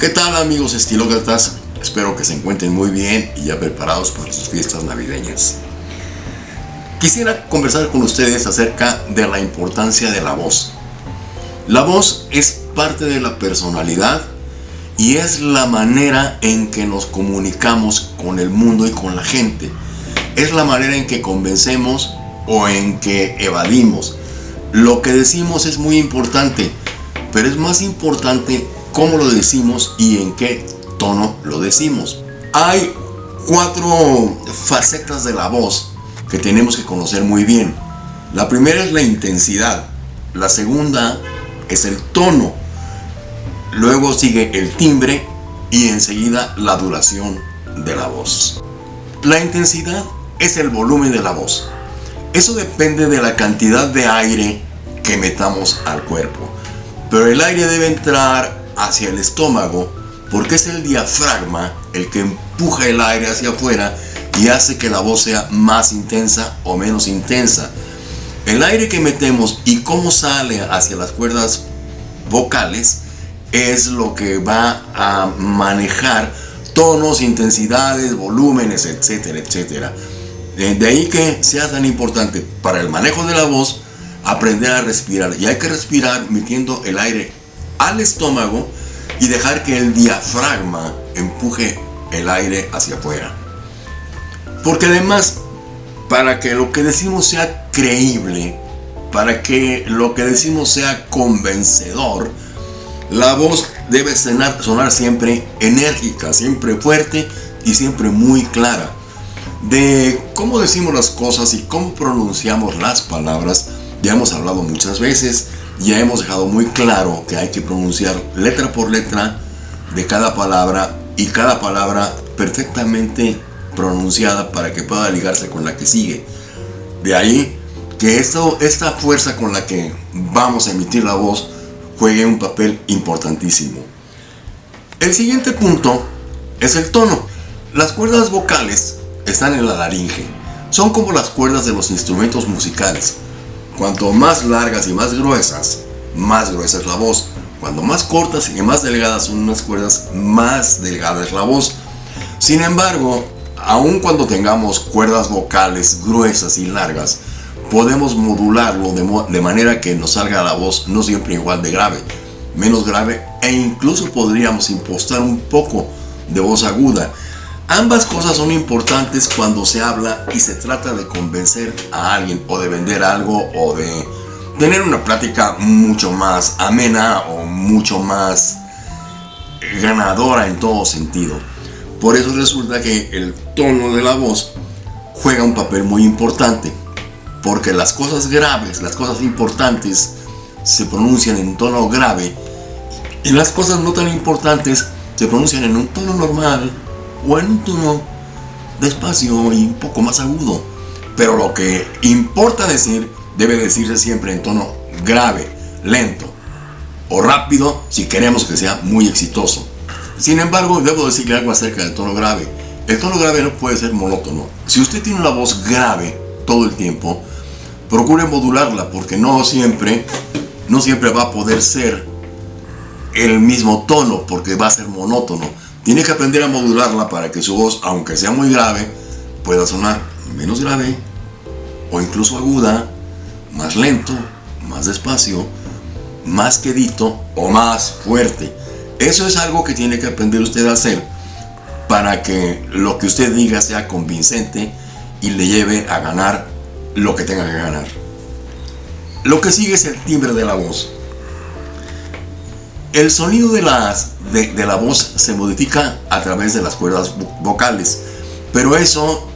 ¿Qué tal amigos estilócratas? Espero que se encuentren muy bien y ya preparados para sus fiestas navideñas. Quisiera conversar con ustedes acerca de la importancia de la voz. La voz es parte de la personalidad y es la manera en que nos comunicamos con el mundo y con la gente. Es la manera en que convencemos o en que evadimos. Lo que decimos es muy importante, pero es más importante cómo lo decimos y en qué tono lo decimos. Hay cuatro facetas de la voz que tenemos que conocer muy bien. La primera es la intensidad, la segunda es el tono, luego sigue el timbre y enseguida la duración de la voz. La intensidad es el volumen de la voz. Eso depende de la cantidad de aire que metamos al cuerpo. Pero el aire debe entrar hacia el estómago porque es el diafragma el que empuja el aire hacia afuera y hace que la voz sea más intensa o menos intensa. El aire que metemos y cómo sale hacia las cuerdas vocales es lo que va a manejar tonos, intensidades, volúmenes, etcétera, etcétera. De ahí que sea tan importante para el manejo de la voz aprender a respirar. Y hay que respirar metiendo el aire al estómago y dejar que el diafragma empuje el aire hacia afuera. Porque además, para que lo que decimos sea creíble, para que lo que decimos sea convencedor, la voz debe sonar, sonar siempre enérgica, siempre fuerte y siempre muy clara. De cómo decimos las cosas y cómo pronunciamos las palabras, ya hemos hablado muchas veces, ya hemos dejado muy claro que hay que pronunciar letra por letra de cada palabra y cada palabra perfectamente pronunciada para que pueda ligarse con la que sigue. De ahí que esta fuerza con la que vamos a emitir la voz juegue un papel importantísimo. El siguiente punto es el tono. Las cuerdas vocales están en la laringe. Son como las cuerdas de los instrumentos musicales. Cuanto más largas y más gruesas, más gruesa es la voz. Cuando más cortas y más delgadas son unas cuerdas, más delgada es la voz. Sin embargo, aun cuando tengamos cuerdas vocales gruesas y largas, podemos modularlo de, de, manera que nos salga la voz no siempre igual de grave, menos grave e incluso podríamos impostar un poco de voz aguda. Ambas cosas son importantes cuando se habla y se trata de convencer a alguien o de vender algo o de tener una plática mucho más amena o mucho más ganadora en todo sentido. Por eso resulta que el tono de la voz juega un papel muy importante, porque las cosas graves, las cosas importantes se pronuncian en tono grave y las cosas no tan importantes se pronuncian en un tono normal o en un tono despacio y un poco más agudo. Pero lo que importa decir debe decirse siempre en tono grave, lento o rápido si queremos que sea muy exitoso. Sin embargo, debo decirle algo acerca del tono grave. El tono grave no puede ser monótono. Si usted tiene una voz grave todo el tiempo, procure modularla porque no siempre, no siempre va a poder ser el mismo tono porque va a ser monótono. Tiene que aprender a modularla para que su voz, aunque sea muy grave, pueda sonar menos grave o incluso aguda, más lento, más despacio, más quedito o más fuerte. Eso es algo que tiene que aprender usted a hacer para que lo que usted diga sea convincente y le lleve a ganar lo que tenga que ganar. Lo que sigue es el timbre de la voz. El sonido de, de, la voz se modifica a través de las cuerdas vocales, pero eso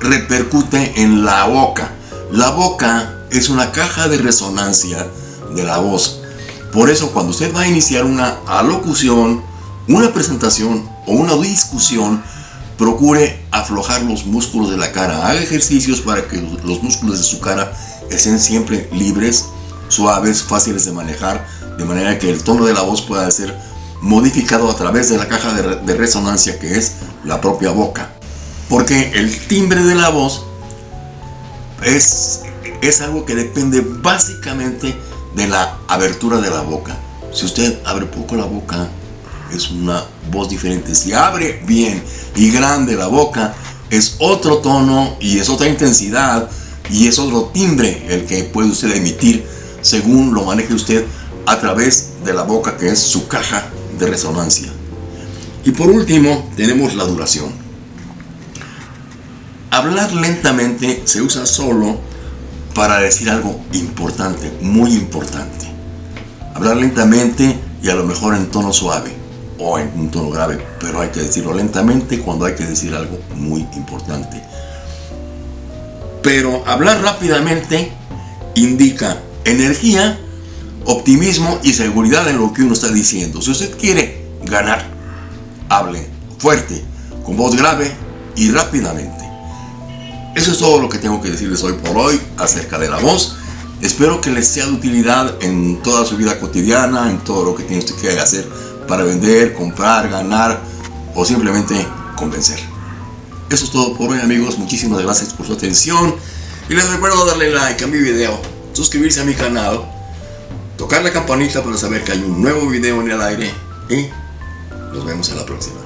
repercute en la boca. La boca es una caja de resonancia de la voz. Por eso cuando usted va a iniciar una alocución, una presentación o una discusión, procure aflojar los músculos de la cara. Haga ejercicios para que los músculos de su cara estén siempre libres, suaves, fáciles de manejar de manera que el tono de la voz pueda ser modificado a través de la caja de, resonancia que es la propia boca. Porque el timbre de la voz es, es algo que depende básicamente de la abertura de la boca. Si usted abre poco la boca es una voz diferente. Si abre bien y grande la boca, es otro tono y es otra intensidad y es otro timbre el que puede usted emitir según lo maneje usted a través de la boca que es su caja de resonancia. Y por último tenemos la duración. Hablar lentamente se usa solo para decir algo importante, muy importante. Hablar lentamente y a lo mejor en tono suave o en un tono grave, pero hay que decirlo lentamente cuando hay que decir algo muy importante. Pero hablar rápidamente indica energía, optimismo y seguridad en lo que uno está diciendo. Si usted quiere ganar, hable fuerte, con voz grave y rápidamente. Eso es todo lo que tengo que decirles hoy por hoy acerca de la voz. Espero que les sea de utilidad en toda su vida cotidiana, en todo lo que tiene usted que hacer para vender, comprar, ganar o simplemente convencer. Eso es todo por hoy amigos, muchísimas gracias por su atención y les recuerdo darle like a mi video, suscribirse a mi canal, tocar la campanita para saber que hay un nuevo video en el aire y nos vemos en la próxima.